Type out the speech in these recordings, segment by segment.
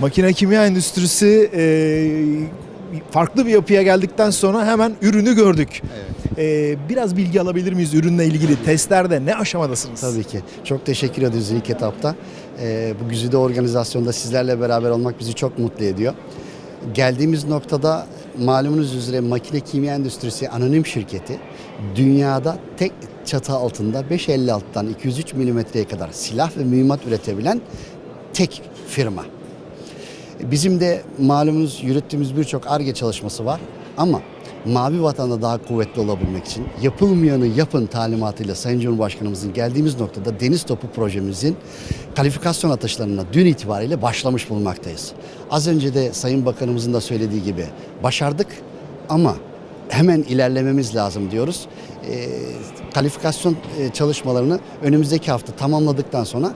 Makine kimya endüstrisi e, farklı bir yapıya geldikten sonra hemen ürünü gördük. E, biraz bilgi alabilir miyiz ürünle ilgili? Testlerde ne aşamadasınız? Tabii ki. Çok teşekkür ediyoruz ilk etapta. Ee, bu güzide organizasyonda sizlerle beraber olmak bizi çok mutlu ediyor. Geldiğimiz noktada malumunuz üzere makine kimya endüstrisi anonim şirketi dünyada tek çatı altında 5.56'dan 203 milimetreye kadar silah ve mühimmat üretebilen tek firma. Bizim de malumunuz yürüttüğümüz birçok ARGE çalışması var ama Mavi Vatan'da daha kuvvetli olabilmek için yapılmayanı yapın talimatıyla Sayın Cumhurbaşkanımızın geldiğimiz noktada Deniz Topu projemizin kalifikasyon atışlarına dün itibariyle başlamış bulunmaktayız. Az önce de Sayın Bakanımızın da söylediği gibi başardık ama hemen ilerlememiz lazım diyoruz. Ee, kalifikasyon e, çalışmalarını önümüzdeki hafta tamamladıktan sonra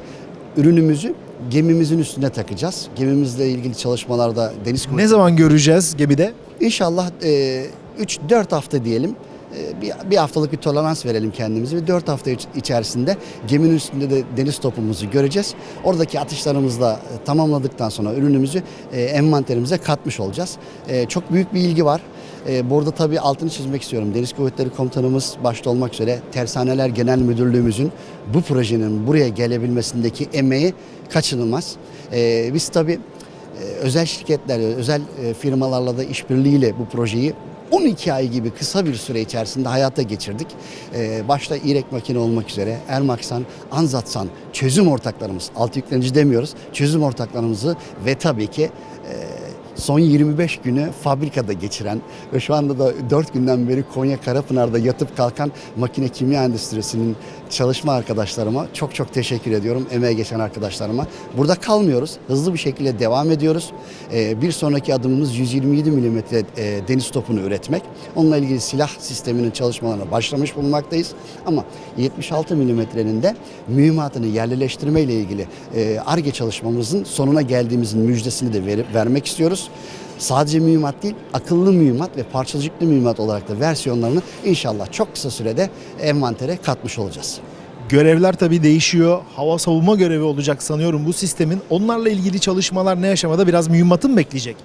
ürünümüzü gemimizin üstüne takacağız. Gemimizle ilgili çalışmalarda deniz Ne zaman göreceğiz gemide? İnşallah 3-4 hafta diyelim. e, bir, bir haftalık bir tolerans verelim kendimize ve 4 hafta iç- içerisinde geminin üstünde de deniz topumuzu göreceğiz. Oradaki atışlarımızla e, tamamladıktan sonra ürünümüzü e, envanterimize katmış olacağız. E, çok büyük bir ilgi var. E, burada tabii altını çizmek istiyorum. Deniz Kuvvetleri Komutanımız başta olmak üzere Tersaneler Genel Müdürlüğümüzün bu projenin buraya gelebilmesindeki emeği kaçınılmaz. E, biz tabii ee, özel şirketlerle, özel e, firmalarla da işbirliğiyle bu projeyi 12 ay gibi kısa bir süre içerisinde hayata geçirdik. Ee, Başta İrek Makine olmak üzere Ermaksan, Anzatsan çözüm ortaklarımız, alt yüklenici demiyoruz, çözüm ortaklarımızı ve tabii ki e, son 25 günü fabrikada geçiren ve şu anda da 4 günden beri Konya Karapınar'da yatıp kalkan makine kimya endüstrisinin çalışma arkadaşlarıma çok çok teşekkür ediyorum. Emeğe geçen arkadaşlarıma. Burada kalmıyoruz. Hızlı bir şekilde devam ediyoruz. Ee, bir sonraki adımımız 127 milimetre e, deniz topunu üretmek. Onunla ilgili silah sisteminin çalışmalarına başlamış bulunmaktayız. Ama 76 milimetrenin de mühimmatını yerleştirme ilgili e, ARGE çalışmamızın sonuna geldiğimizin müjdesini de verip, vermek istiyoruz. Sadece mühimmat değil, akıllı mühimmat ve parçacıklı mühimmat olarak da versiyonlarını inşallah çok kısa sürede envantere katmış olacağız. Görevler tabii değişiyor. Hava savunma görevi olacak sanıyorum bu sistemin. Onlarla ilgili çalışmalar ne aşamada? Biraz mühimmatı mı bekleyecek?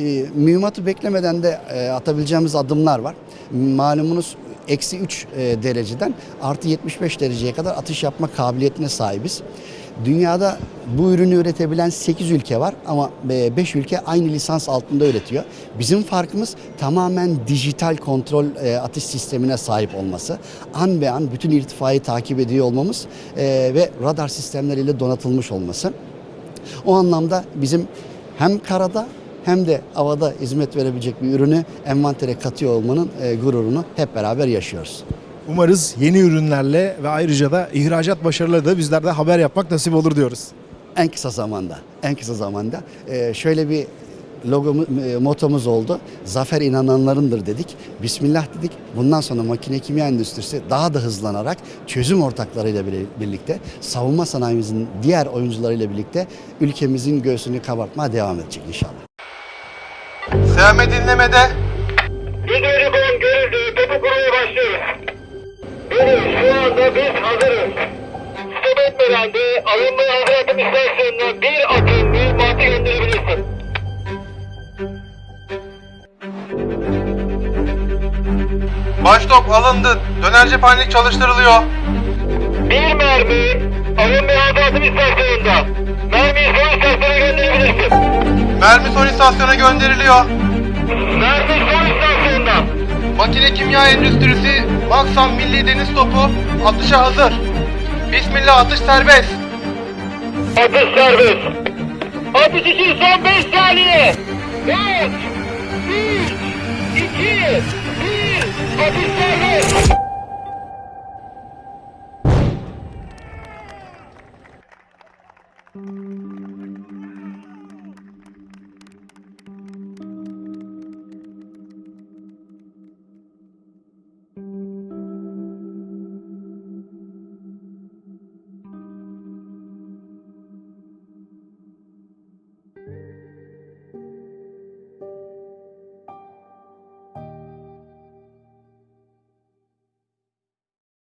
E, mühimmatı beklemeden de e, atabileceğimiz adımlar var. Malumunuz eksi 3 e, dereceden artı 75 dereceye kadar atış yapma kabiliyetine sahibiz. Dünyada bu ürünü üretebilen 8 ülke var ama 5 ülke aynı lisans altında üretiyor. Bizim farkımız tamamen dijital kontrol e, atış sistemine sahip olması. An be an bütün irtifayı takip ediyor olmamız e, ve radar sistemleriyle donatılmış olması. O anlamda bizim hem karada hem de havada hizmet verebilecek bir ürünü envantere katıyor olmanın e, gururunu hep beraber yaşıyoruz. Umarız yeni ürünlerle ve ayrıca da ihracat başarıları da bizlerde haber yapmak nasip olur diyoruz. En kısa zamanda, en kısa zamanda e, şöyle bir logo motomuz oldu. Zafer inananlarındır dedik. Bismillah dedik. Bundan sonra makine kimya endüstrisi daha da hızlanarak çözüm ortaklarıyla birlikte savunma sanayimizin diğer oyuncularıyla birlikte ülkemizin göğsünü kabartmaya devam edecek inşallah. Seyame dinlemede. Videoyu kon görüldü. Topu kurmaya başlıyoruz. Evet şu anda biz hazırız. Stop etmeden de alınma hazır atım istasyonuna bir atım mühimmatı gönderebilirsin. Baştop alındı. Döner cephanelik çalıştırılıyor. Bir mermi alınma hazır atım istasyonunda. Mermiyi son istasyona gönderebilirsin. Mermi son istasyona gönderiliyor. Mermi son istasyonda. Makine kimya endüstrisi Maksan Milli Deniz Topu atışa hazır. Bismillah atış serbest. Atış serbest. Atış için son 5 saniye. 4, 3, 2, 1. Atış serbest.